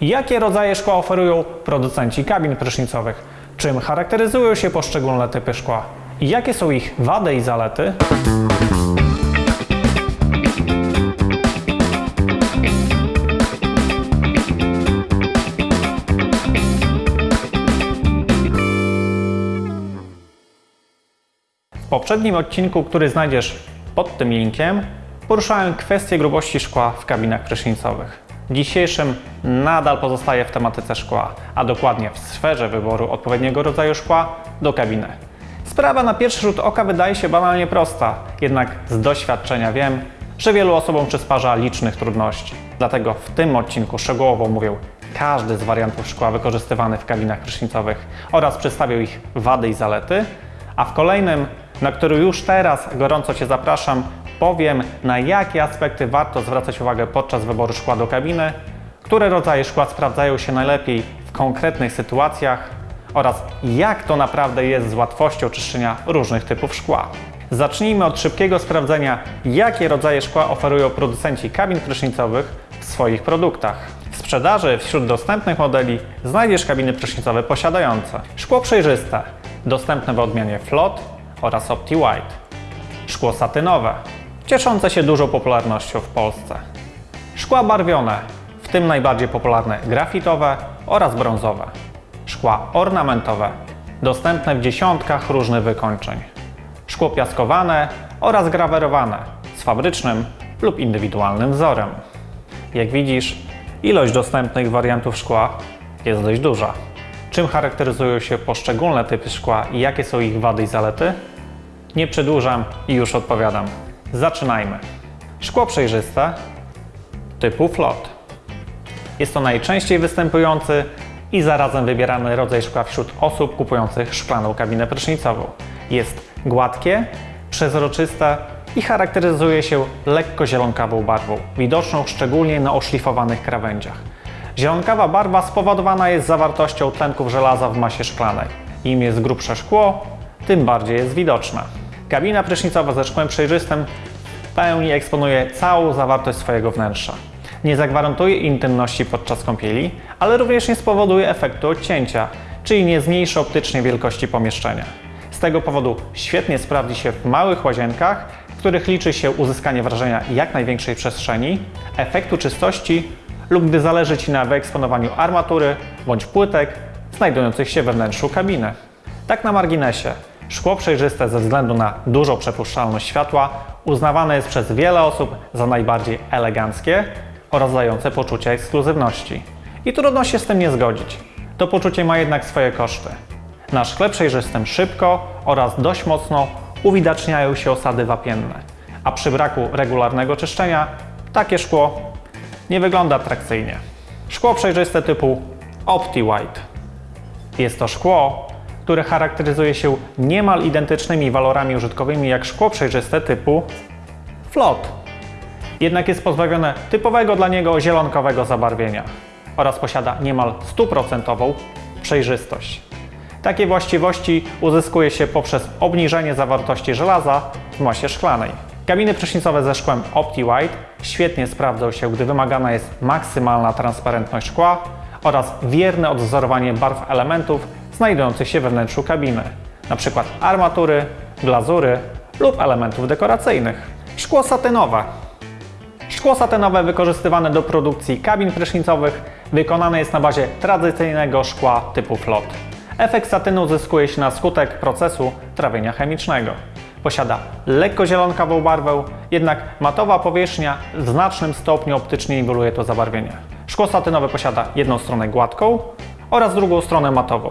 Jakie rodzaje szkła oferują producenci kabin prysznicowych? Czym charakteryzują się poszczególne typy szkła? I jakie są ich wady i zalety? W poprzednim odcinku, który znajdziesz pod tym linkiem, poruszałem kwestię grubości szkła w kabinach prysznicowych. Dzisiejszym nadal pozostaje w tematyce szkła, a dokładnie w sferze wyboru odpowiedniego rodzaju szkła do kabiny. Sprawa na pierwszy rzut oka wydaje się banalnie prosta, jednak z doświadczenia wiem, że wielu osobom przysparza licznych trudności. Dlatego w tym odcinku szczegółowo mówię każdy z wariantów szkła wykorzystywany w kabinach prysznicowych oraz przedstawię ich wady i zalety, a w kolejnym, na który już teraz gorąco Cię zapraszam, powiem na jakie aspekty warto zwracać uwagę podczas wyboru szkła do kabiny, które rodzaje szkła sprawdzają się najlepiej w konkretnych sytuacjach oraz jak to naprawdę jest z łatwością czyszczenia różnych typów szkła. Zacznijmy od szybkiego sprawdzenia, jakie rodzaje szkła oferują producenci kabin prysznicowych w swoich produktach. W sprzedaży wśród dostępnych modeli znajdziesz kabiny prysznicowe posiadające szkło przejrzyste, dostępne w odmianie Flot oraz Opti White, szkło satynowe, cieszące się dużą popularnością w Polsce, szkła barwione, w tym najbardziej popularne grafitowe oraz brązowe, szkła ornamentowe, dostępne w dziesiątkach różnych wykończeń, szkło piaskowane oraz grawerowane z fabrycznym lub indywidualnym wzorem. Jak widzisz, ilość dostępnych wariantów szkła jest dość duża. Czym charakteryzują się poszczególne typy szkła i jakie są ich wady i zalety? Nie przedłużam i już odpowiadam. Zaczynajmy. Szkło przejrzyste typu flot. Jest to najczęściej występujący i zarazem wybierany rodzaj szkła wśród osób kupujących szklaną kabinę prysznicową. Jest gładkie, przezroczyste i charakteryzuje się lekko zielonkawą barwą, widoczną szczególnie na oszlifowanych krawędziach. Zielonkawa barwa spowodowana jest zawartością tlenków żelaza w masie szklanej. Im jest grubsze szkło, tym bardziej jest widoczne. Kabina prysznicowa ze szkłem przejrzystym w pełni eksponuje całą zawartość swojego wnętrza. Nie zagwarantuje intymności podczas kąpieli, ale również nie spowoduje efektu odcięcia, czyli nie zmniejszy optycznie wielkości pomieszczenia. Z tego powodu świetnie sprawdzi się w małych łazienkach, w których liczy się uzyskanie wrażenia jak największej przestrzeni, efektu czystości lub gdy zależy Ci na wyeksponowaniu armatury bądź płytek znajdujących się we wnętrzu kabiny. Tak na marginesie, szkło przejrzyste ze względu na dużą przepuszczalność światła uznawane jest przez wiele osób za najbardziej eleganckie oraz dające poczucie ekskluzywności. I trudno się z tym nie zgodzić. To poczucie ma jednak swoje koszty. Na szkle przejrzystym szybko oraz dość mocno uwidaczniają się osady wapienne, a przy braku regularnego czyszczenia takie szkło nie wygląda atrakcyjnie. Szkło przejrzyste typu Opti White. Jest to szkło, które charakteryzuje się niemal identycznymi walorami użytkowymi jak szkło przejrzyste typu Flot. Jednak jest pozbawione typowego dla niego zielonkowego zabarwienia oraz posiada niemal stuprocentową przejrzystość. Takie właściwości uzyskuje się poprzez obniżenie zawartości żelaza w masie szklanej. Kabiny prysznicowe ze szkłem Opti White świetnie sprawdzą się, gdy wymagana jest maksymalna transparentność szkła oraz wierne odwzorowanie barw elementów znajdujących się we wnętrzu kabiny, np. armatury, glazury lub elementów dekoracyjnych. Szkło satynowe. Szkło satynowe wykorzystywane do produkcji kabin prysznicowych wykonane jest na bazie tradycyjnego szkła typu flot. Efekt satynu uzyskuje się na skutek procesu trawienia chemicznego. Posiada lekko zielonkawą barwę, jednak matowa powierzchnia w znacznym stopniu optycznie niweluje to zabarwienie. Szkło satynowe posiada jedną stronę gładką oraz drugą stronę matową,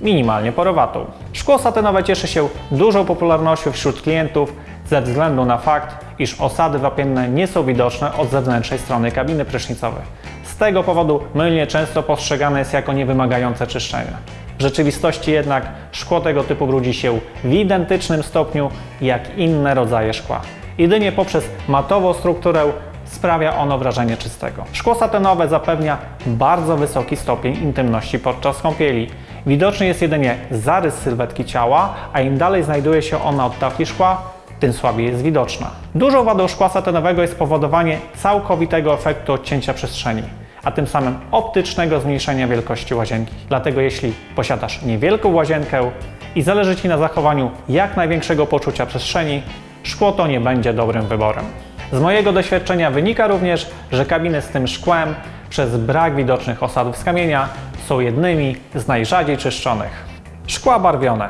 minimalnie porowatą. Szkło satynowe cieszy się dużą popularnością wśród klientów ze względu na fakt, iż osady wapienne nie są widoczne od zewnętrznej strony kabiny prysznicowej. Z tego powodu mylnie często postrzegane jest jako niewymagające czyszczenia. W rzeczywistości jednak szkło tego typu brudzi się w identycznym stopniu jak inne rodzaje szkła. Jedynie poprzez matową strukturę sprawia ono wrażenie czystego. Szkło satynowe zapewnia bardzo wysoki stopień intymności podczas kąpieli. Widoczny jest jedynie zarys sylwetki ciała, a im dalej znajduje się ona od tafli szkła, tym słabiej jest widoczna. Dużą wadą szkła satynowego jest powodowanie całkowitego efektu odcięcia przestrzeni. a tym samym optycznego zmniejszenia wielkości łazienki. Dlatego jeśli posiadasz niewielką łazienkę i zależy Ci na zachowaniu jak największego poczucia przestrzeni, szkło to nie będzie dobrym wyborem. Z mojego doświadczenia wynika również, że kabiny z tym szkłem przez brak widocznych osadów z kamienia są jednymi z najrzadziej czyszczonych. Szkła barwione.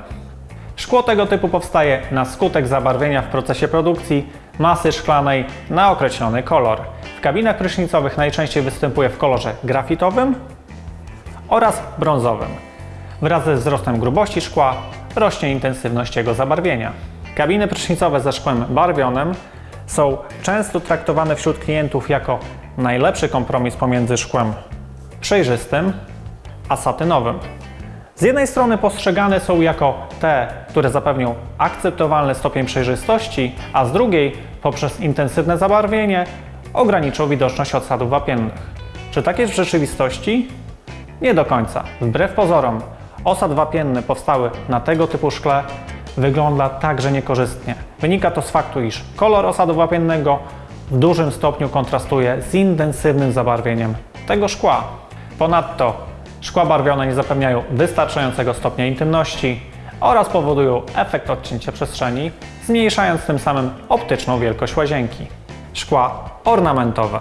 Szkło tego typu powstaje na skutek zabarwienia w procesie produkcji masy szklanej na określony kolor. W kabinach prysznicowych najczęściej występuje w kolorze grafitowym oraz brązowym. Wraz ze wzrostem grubości szkła rośnie intensywność jego zabarwienia. Kabiny prysznicowe ze szkłem barwionym są często traktowane wśród klientów jako najlepszy kompromis pomiędzy szkłem przejrzystym a satynowym. Z jednej strony postrzegane są jako te, które zapewnią akceptowalny stopień przejrzystości, a z drugiej poprzez intensywne zabarwienie ograniczą widoczność odsadów wapiennych. Czy tak jest w rzeczywistości? Nie do końca. Wbrew pozorom, osad wapienny powstały na tego typu szkle wygląda także niekorzystnie. Wynika to z faktu, iż kolor osadu wapiennego w dużym stopniu kontrastuje z intensywnym zabarwieniem tego szkła. Ponadto szkła barwione nie zapewniają wystarczającego stopnia intymności oraz powodują efekt odcięcia przestrzeni, zmniejszając tym samym optyczną wielkość łazienki. Szkła ornamentowe.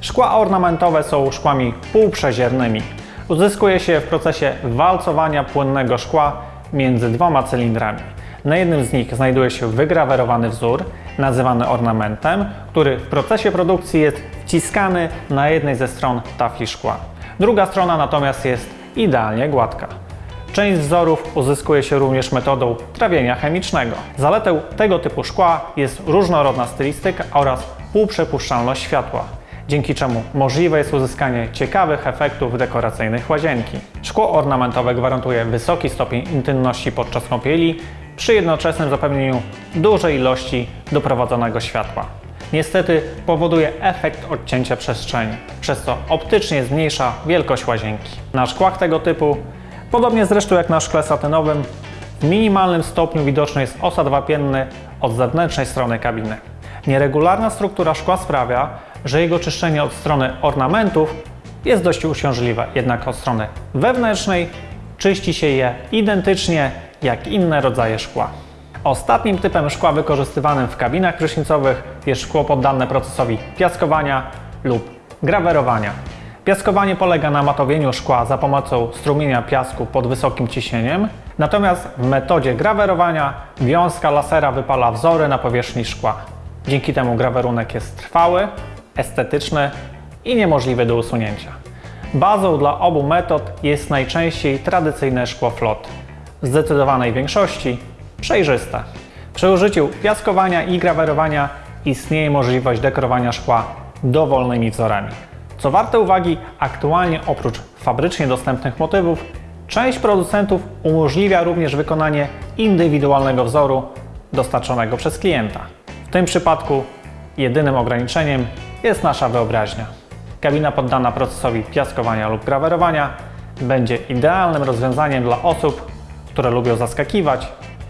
Szkła ornamentowe są szkłami półprzeziernymi. Uzyskuje się w procesie walcowania płynnego szkła między dwoma cylindrami. Na jednym z nich znajduje się wygrawerowany wzór, nazywany ornamentem, który w procesie produkcji jest wciskany na jednej ze stron tafli szkła. Druga strona natomiast jest idealnie gładka. Część wzorów uzyskuje się również metodą trawienia chemicznego. Zaletą tego typu szkła jest różnorodna stylistyka oraz półprzepuszczalność światła, dzięki czemu możliwe jest uzyskanie ciekawych efektów dekoracyjnych łazienki. Szkło ornamentowe gwarantuje wysoki stopień intymności podczas kąpieli przy jednoczesnym zapewnieniu dużej ilości doprowadzonego światła. Niestety powoduje efekt odcięcia przestrzeni, przez co optycznie zmniejsza wielkość łazienki. Na szkłach tego typu, podobnie zresztą jak na szkle satynowym, w minimalnym stopniu widoczny jest osad wapienny od zewnętrznej strony kabiny. Nieregularna struktura szkła sprawia, że jego czyszczenie od strony ornamentów jest dość uciążliwe, jednak od strony wewnętrznej czyści się je identycznie jak inne rodzaje szkła. Ostatnim typem szkła wykorzystywanym w kabinach prysznicowych jest szkło poddane procesowi piaskowania lub grawerowania. Piaskowanie polega na matowieniu szkła za pomocą strumienia piasku pod wysokim ciśnieniem, natomiast w metodzie grawerowania wiązka lasera wypala wzory na powierzchni szkła. Dzięki temu grawerunek jest trwały, estetyczny i niemożliwy do usunięcia. Bazą dla obu metod jest najczęściej tradycyjne szkło flot. Zdecydowanej większości przejrzyste. Przy użyciu piaskowania i grawerowania istnieje możliwość dekorowania szkła dowolnymi wzorami. Co warte uwagi, aktualnie oprócz fabrycznie dostępnych motywów, część producentów umożliwia również wykonanie indywidualnego wzoru dostarczonego przez klienta. W tym przypadku jedynym ograniczeniem jest nasza wyobraźnia. Kabina poddana procesowi piaskowania lub grawerowania będzie idealnym rozwiązaniem dla osób, które lubią zaskakiwać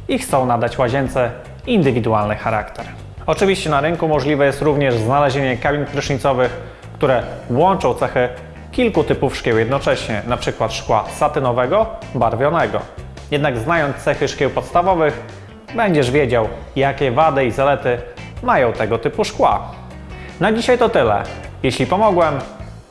i chcą nadać łazience indywidualny charakter. Oczywiście na rynku możliwe jest również znalezienie kabin prysznicowych, które łączą cechy kilku typów szkieł jednocześnie, np. szkła satynowego, barwionego. Jednak znając cechy szkieł podstawowych, będziesz wiedział, jakie wady i zalety mają tego typu szkła. Na dzisiaj to tyle. Jeśli pomogłem,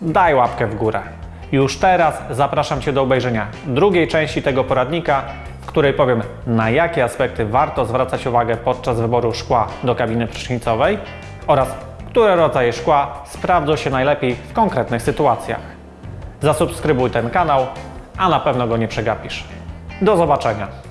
daj łapkę w górę. Już teraz zapraszam Cię do obejrzenia drugiej części tego poradnika, w której powiem na jakie aspekty warto zwracać uwagę podczas wyboru szkła do kabiny prysznicowej oraz które rodzaje szkła sprawdzą się najlepiej w konkretnych sytuacjach. Zasubskrybuj ten kanał, a na pewno go nie przegapisz. Do zobaczenia.